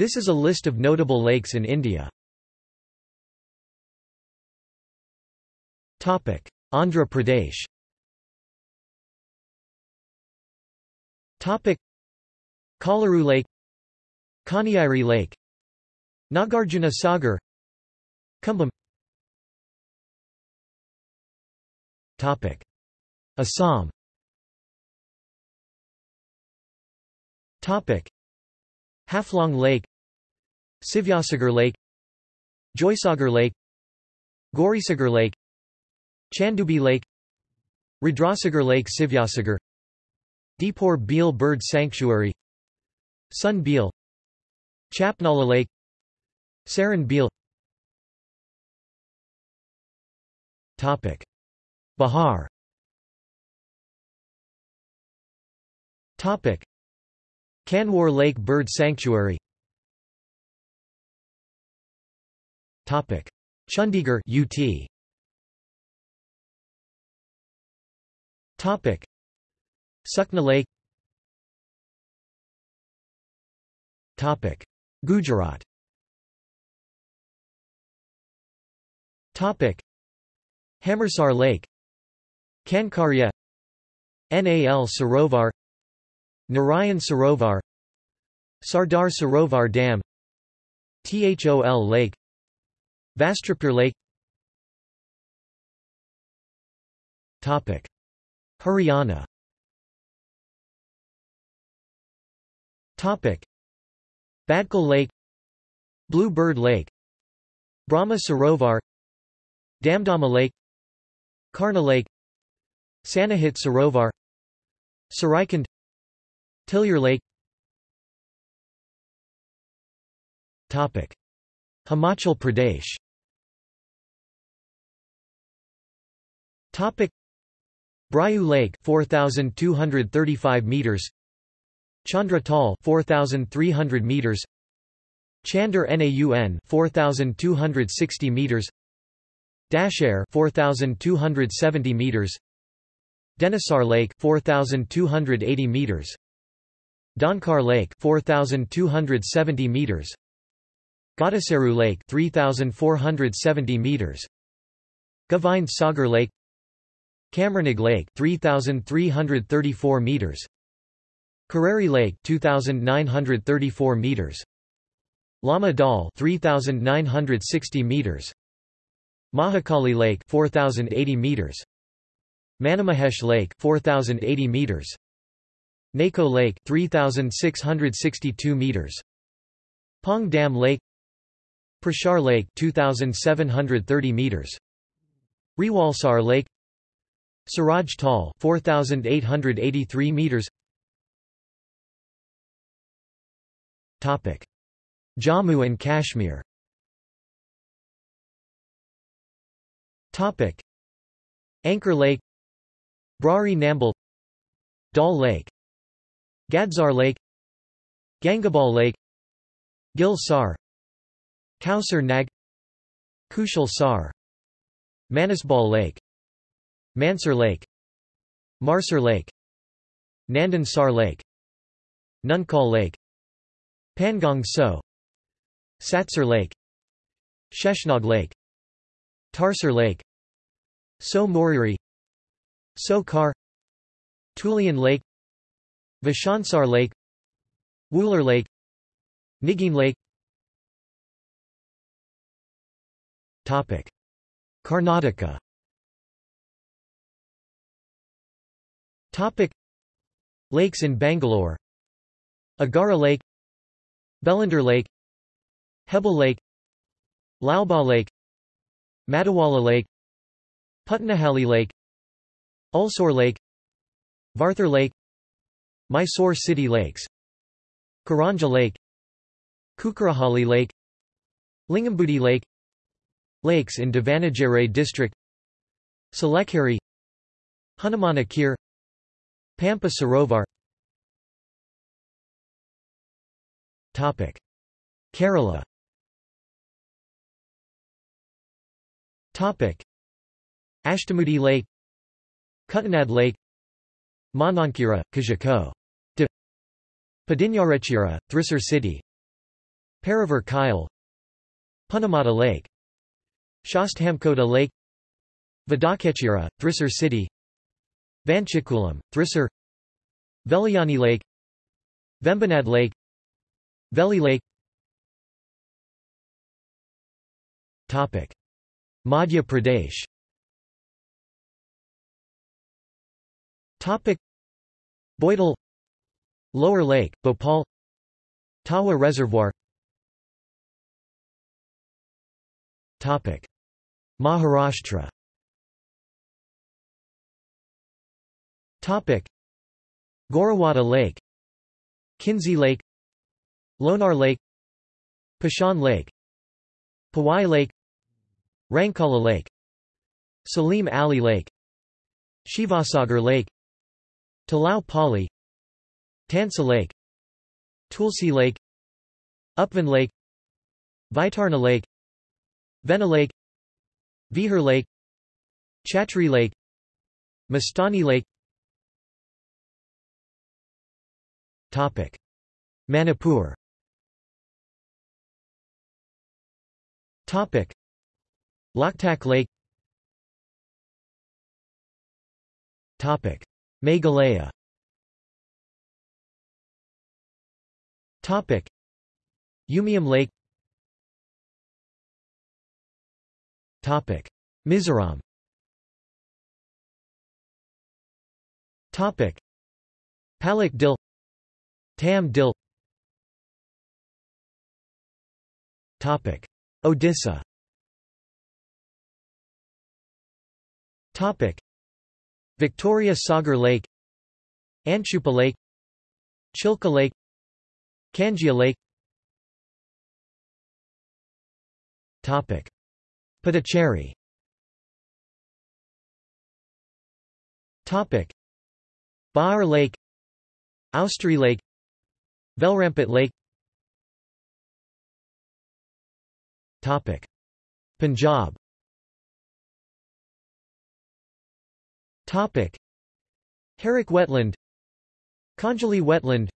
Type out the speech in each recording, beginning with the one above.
This is a list of notable lakes in India. Topic: Andhra Pradesh. Topic: Kolleru Lake Kaniyari Lake Nagarjuna Sagar Cumbum Assam. Topic: Haflong Lake Sivyasagar Lake Joysagar Lake Gaurisagar Lake Chandubi Lake Rudrasagar Lake Sivyasagar Deepor Beel Bird Sanctuary Sun Beel Chapnala Lake Saran Beel Bihar. Kanwar Lake Bird Sanctuary Chandigarh UT Topic. Sukna Lake. Topic. Gujarat. Topic. Hamarsar Lake. Kankaria Nal Sarovar. Narayan Sarovar. Sardar Sarovar Dam. Thol Lake Vastrapur Lake. Topic. Haryana. Topic. Badkal Lake. Blue Bird Lake. Brahma Sarovar. Damdama Lake. Karna Lake. Sannihit Sarovar. Saraikund. Tillyer Lake. Topic Himachal Pradesh. Topic. Brayu Lake 4235 meters. Chandra Tal 4300 meters. Chandar Naun 4260 meters. Dashair 4270 meters. Denisar Lake 4280 meters. Donkar Lake 4270 meters Godaseru Lake 3470 meters. Govind Sagar Lake. Kamranig Lake 3334 meters. Kareri Lake 2934 meters. Lama Dal 3960 meters. Mahakali Lake 4080 meters. Manimahesh Lake 4080 meters. Nako Lake 3662 meters. Pong Dam Lake Prashar Lake 2730 meters. Rewalsar Lake. Suraj Tal 4883 meters. Topic. Jammu and Kashmir. Topic. Anchor Lake. Brari Nambil Dal Lake. Gadzar Lake. Gangabal Lake. Gil Sar Kausar Nag Kushal Sar Manasbal Lake Mansur Lake Marsur Lake Nandan Sar Lake Nunkal Lake Pangong Tso Satsar Lake Sheshnag Lake Tarsar Lake Tso Moriri Tso Kar Tulian Lake Vishansar Lake Wular Lake Nigin Lake Karnataka. Topic. Lakes in Bangalore. Agara Lake. Bellandur Lake. Hebbal Lake. Lalbagh Lake. Madiwala Lake. Putnahalli Lake. Ulsoor Lake. Varthur Lake. Mysore City Lakes. Karanja Lake. Kukkarahalli Lake. Lingambudhi Lake Lakes in Davanagere district Salekeri Hanumanakir Pampa Sarovar Topic. Kerala. Topic. Ashtamudi Lake Kuttanad Lake Manankira, Kajako. De. Padinjarechira, Thrissur City Paravur Kayal Punnamada Lake Sasthamcotta Lake Vadakkechira, Thrissur City Vanchikulam, Thrissur Vellayani Lake Vembanad Lake Veli Lake Topic. Madhya Pradesh Topic. Boidal Lower Lake, Bhopal Tawa Reservoir Maharashtra. Topic. Gorewada Lake. Kinzie Lake. Lonar Lake. Pashan Lake. Powai Lake. Rankala Lake. Salim Ali Lake. Shivasagar Lake. Talau Pali. Tansa Lake. Tulsi Lake. Upvan Lake. Vaitarna Lake Vena Lake Vihar Lake Chatri Lake Mastani Lake Topic. Manipur Topic. Loktak Lake Topic. Meghalaya Topic. Umiam Lake Topic. Mizoram Topic. Palak Dil Tam Dil Topic. Odisha Topic. Victoria Sagar Lake Anshupa Lake Chilka Lake Kanjia Lake Topic. Puducherry Topic. Baar Lake Ousteri Lake Velrampet Lake Topic. Punjab Topic. Harike Wetland Kanjali Wetland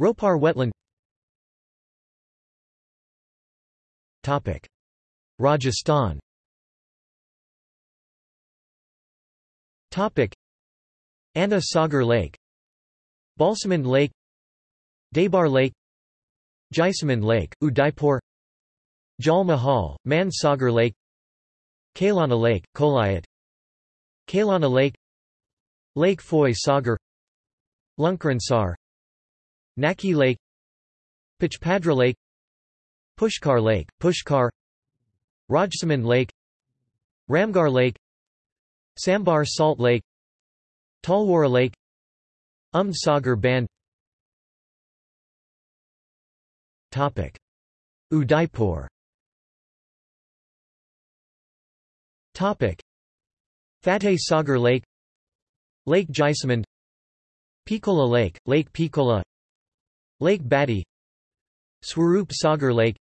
Ropar Wetland Topic. Rajasthan. Topic. Anna Sagar Lake. Balsamand Lake. Debar Lake. Jaisamand Lake, Udaipur. Jal Mahal, Man Sagar Lake. Kailana Lake, Kolayat Kailana Lake. Lake Foy Sagar. Lunkaransar Naki Lake. Pachpadra Lake. Pushkar Lake, Pushkar Rajsamand Lake Ramgarh Lake Sambhar Salt Lake Talwara Lake Umd Sagar Band Topic. Udaipur Topic. Fateh Sagar Lake Lake Jaisamand Pichola Lake, Lake Pichola Lake Batti Swarup Sagar Lake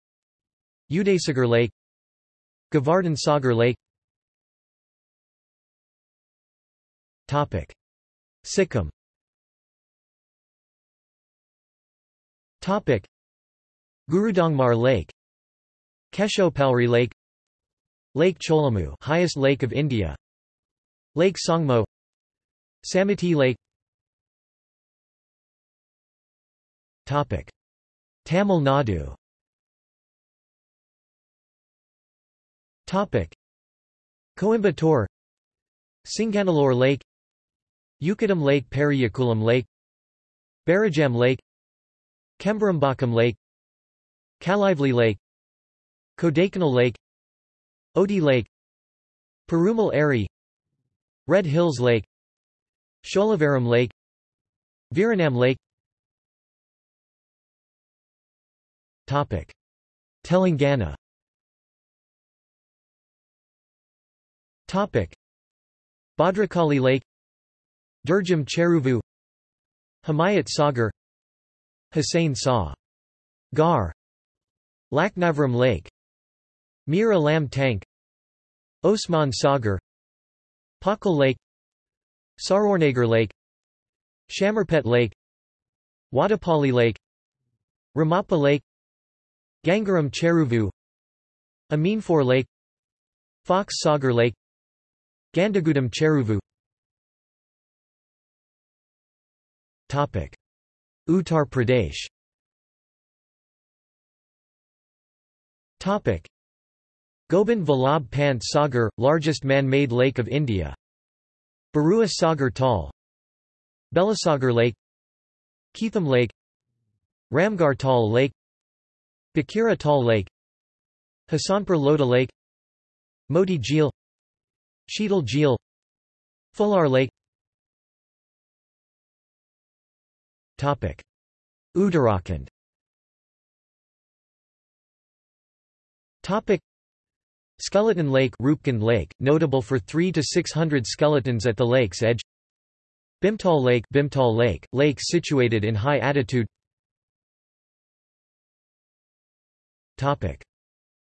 Udasagar Lake Govardhan Sagar Lake. Topic. Sikkim. Topic. Gurudangmar Lake. Khecheopalri Lake. Lake Cholamu highest lake of India. Lake Tsongmo. Samiti Lake. Topic. Tamil Nadu Topic. Coimbatore. Singanallur Lake. Ukadam Lake Periyakulam Lake. Barajam Lake. Chembarambakkam Lake. Kaliveli Lake. Kodaikanal Lake. Odi Lake. Perumal Eri Red Hills Lake. Sholavaram Lake. Veeranam Lake. Topic. Telangana Topic. Bhadrakali Lake Durgam Cheruvu Himayat Sagar Hussain Sa Gar Laknavram Lake Mir Alam Tank Osman Sagar Pakal Lake Saroornagar Lake Shamirpet Lake Wadapali Lake Ramappa Lake Gangaram Cheruvu Ameenpur Lake Fox Sagar Lake Gandhagudam Cheruvu. Uttar Pradesh. Gobind Vallabh Pant Sagar, largest man-made lake of India. Barua Sagar Tal Belasagar Lake. Keetham Lake. Ramgarh Tal Lake. Bakhira Tal Lake. Hasanpur Lota Lake. Moti Jheel Sheetal Jheel Fular Lake. Uttarakhand. Skeleton Lake Roopkund Lake, notable for 3 to 600 skeletons at the lake's edge. Bimtal Lake Bhimtal Lake, lake situated in high altitude.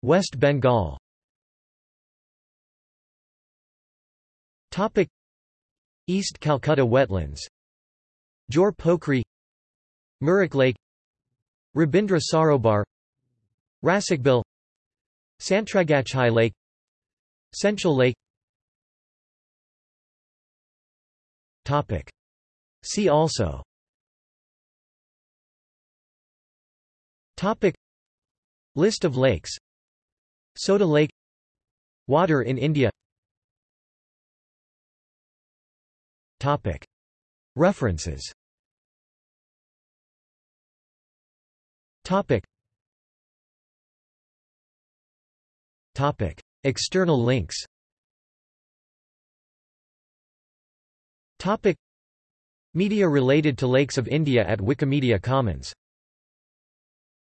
West Bengal East Calcutta wetlands. Jor Pokhri Mirik Lake. Rabindra Sarobar. Rasikbil Santragachhi Lake. Senchal Lake. Topic. See also. Topic. List of lakes. Soda Lake. Water in India References. External links. Media related to Lakes of India at Wikimedia Commons